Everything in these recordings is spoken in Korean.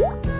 안녕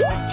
Bye.